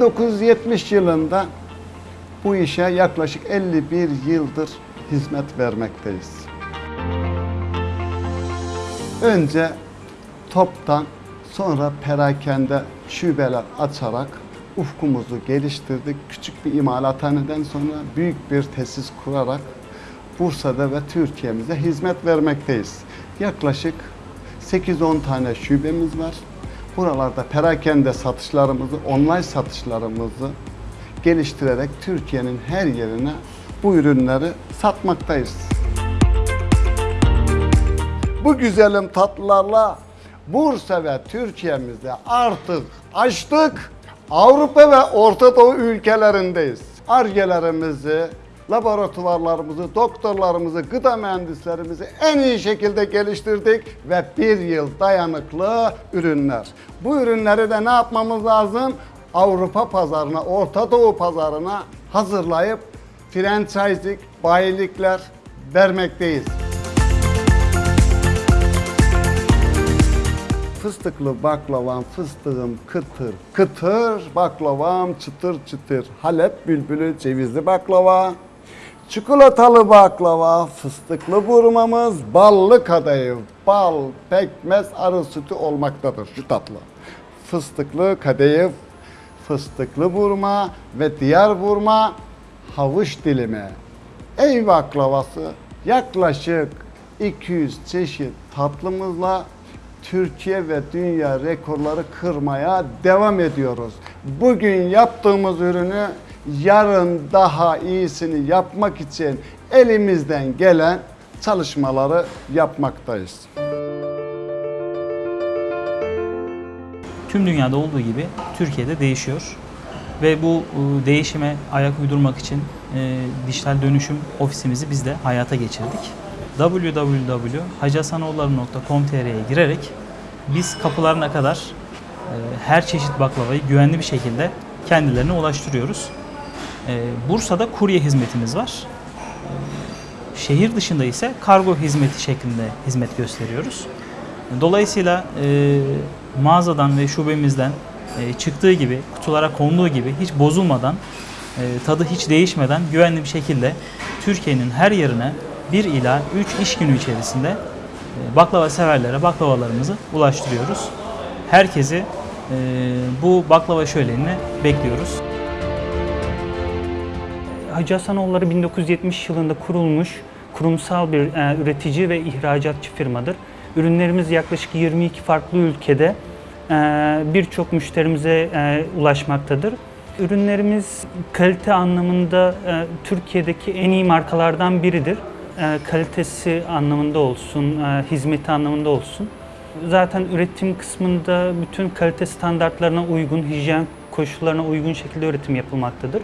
1970 yılında bu işe yaklaşık 51 yıldır hizmet vermekteyiz. Önce toptan sonra perakende şubeler açarak ufkumuzu geliştirdik. Küçük bir imalathaneden sonra büyük bir tesis kurarak Bursa'da ve Türkiye'mize hizmet vermekteyiz. Yaklaşık 8-10 tane şubemiz var. Buralarda perakende satışlarımızı, online satışlarımızı geliştirerek Türkiye'nin her yerine bu ürünleri satmaktayız. Bu güzelim tatlılarla Bursa ve Türkiye'mizde artık açtık. Avrupa ve Orta Doğu ülkelerindeyiz. Argelerimizi, laboratuvarlarımızı, doktorlarımızı, gıda mühendislerimizi en iyi şekilde geliştirdik ve bir yıl dayanıklı ürünler. Bu ürünleri de ne yapmamız lazım? Avrupa pazarına, Orta Doğu pazarına hazırlayıp franchising, bayilikler vermekteyiz. Fıstıklı baklavam, fıstığım kıtır kıtır, baklavam çıtır çıtır. Halep bülbülü cevizli baklava, çikolatalı baklava, fıstıklı burmamız, ballı kadayıf, bal, pekmez, arı sütü olmaktadır şu tatlı. Fıstıklı kadayıf, fıstıklı burma ve diğer burma havuç dilimi. Ey baklavası yaklaşık 200 çeşit tatlımızla Türkiye ve dünya rekorları kırmaya devam ediyoruz. Bugün yaptığımız ürünü yarın daha iyisini yapmak için elimizden gelen çalışmaları yapmaktayız. Tüm dünyada olduğu gibi Türkiye'de değişiyor. Ve bu e, değişime ayak uydurmak için e, dijital dönüşüm ofisimizi biz de hayata geçirdik. www.hacihasanoğulları.com.tr'ye girerek biz kapılarına kadar e, her çeşit baklavayı güvenli bir şekilde kendilerine ulaştırıyoruz. E, Bursa'da kurye hizmetimiz var. Şehir dışında ise kargo hizmeti şeklinde hizmet gösteriyoruz. Dolayısıyla e, mağazadan ve şubemizden e, çıktığı gibi, kutulara konduğu gibi hiç bozulmadan, e, tadı hiç değişmeden güvenli bir şekilde Türkiye'nin her yerine 1 ila 3 iş günü içerisinde baklava severlere baklavalarımızı ulaştırıyoruz. Herkesi bu baklava şölenine bekliyoruz. Hacı Hasanoğulları 1970 yılında kurulmuş kurumsal bir e, üretici ve ihracatçı firmadır. Ürünlerimiz yaklaşık 22 farklı ülkede e, birçok müşterimize e, ulaşmaktadır. Ürünlerimiz kalite anlamında e, Türkiye'deki en iyi markalardan biridir. E, kalitesi anlamında olsun, e, hizmeti anlamında olsun. Zaten üretim kısmında bütün kalite standartlarına uygun, hijyen koşullarına uygun şekilde üretim yapılmaktadır.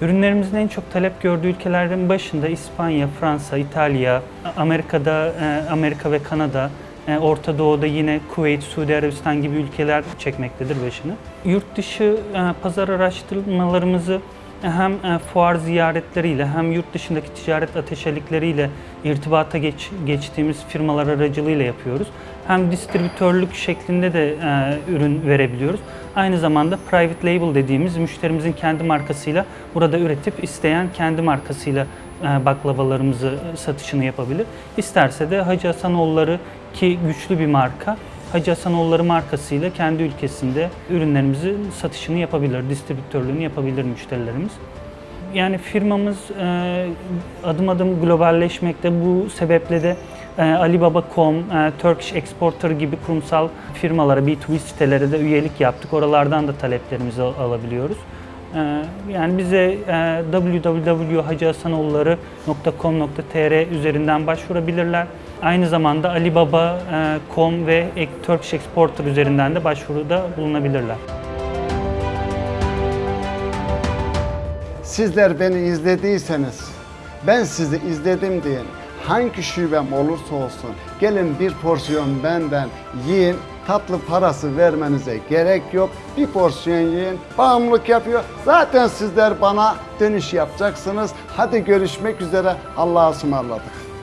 Ürünlerimizin en çok talep gördüğü ülkelerden başında İspanya, Fransa, İtalya, Amerika'da e, Amerika ve Kanada, e, Orta Doğu'da yine Kuveyt, Suudi Arabistan gibi ülkeler çekmektedir başını. Yurt dışı e, pazar araştırmalarımızı hem e, fuar ziyaretleriyle hem yurt dışındaki ticaret ateşelikleriyle irtibata geç, geçtiğimiz firmalar aracılığıyla yapıyoruz. Hem distribütörlük şeklinde de e, ürün verebiliyoruz. Aynı zamanda private label dediğimiz müşterimizin kendi markasıyla burada üretip isteyen kendi markasıyla e, baklavalarımızı e, satışını yapabilir. İsterse de Hacı Hasanoğulları ki güçlü bir marka Hacı Hasanoğulları markasıyla kendi ülkesinde ürünlerimizi satışını yapabilir, distribütörlüğünü yapabilir müşterilerimiz. Yani firmamız e, adım adım globalleşmekte. Bu sebeple de e, Alibaba.com, e, Turkish Exporter gibi kurumsal firmalara, B2B sitelere de üyelik yaptık. Oralardan da taleplerimizi al- alabiliyoruz. E, Yani bize e, www.hacıhasanoğulları.com.tr üzerinden başvurabilirler. Aynı zamanda Alibaba.com ve Turkish Exporter üzerinden de başvuruda bulunabilirler. Sizler beni izlediyseniz, ben sizi izledim diyin. Hangi şubem olursa olsun gelin bir porsiyon benden yiyin. Tatlı parası vermenize gerek yok. Bir porsiyon yiyin. Bağımlılık yapıyor. Zaten sizler bana dönüş yapacaksınız. Hadi görüşmek üzere. Allah'a ısmarladık.